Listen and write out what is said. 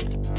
you